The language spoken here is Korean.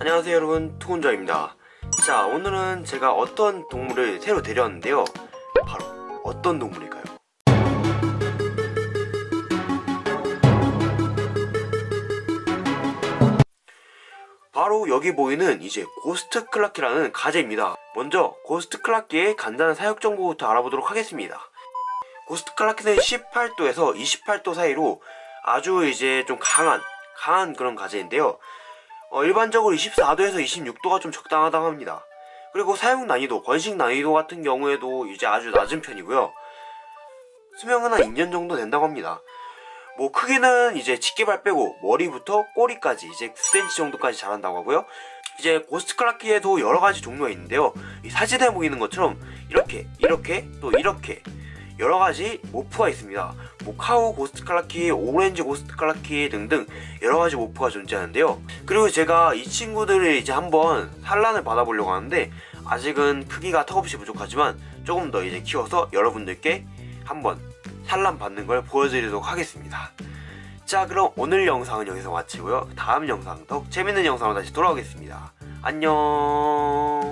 안녕하세요 여러분. 투혼자입니다. 자 오늘은 제가 어떤 동물을 새로 데려왔는데요. 바로 어떤 동물일까요? 바로 여기 보이는 이제 ghost clarkii라는 가재입니다. 먼저 ghost clarkii의 간단한 사육 정보부터 알아보도록 하겠습니다. ghost clarkii는 18도에서 28도 사이로 아주 이제 좀 강한 강한 그런 가재인데요 어, 일반적으로 24도에서 26도가 좀 적당하다고 합니다. 그리고 사용 난이도, 번식 난이도 같은 경우에도 이제 아주 낮은 편이고요. 수명은 한 2년 정도 된다고 합니다. 뭐 크기는 이제 집게발 빼고 머리부터 꼬리까지 이제 9cm 정도까지 자란다고 하고요. 이제 고스트 클라키에도 여러 가지 종류가 있는데요. 이 사진에 보이는 것처럼 이렇게, 이렇게, 또 이렇게 여러 가지 morph가 있습니다. 뭐 cow ghost clarkii, 오렌지 ghost clarkii 등등 여러 가지 morph가 존재하는데요. 그리고 제가 이 친구들을 이제 한번 산란을 받아보려고 하는데 아직은 크기가 턱없이 부족하지만 조금 더 이제 키워서 여러분들께 한번 산란 받는 걸 보여드리도록 하겠습니다. 자 그럼 오늘 영상은 여기서 마치고요. 다음 영상 더욱 재밌는 영상으로 다시 돌아오겠습니다. 안녕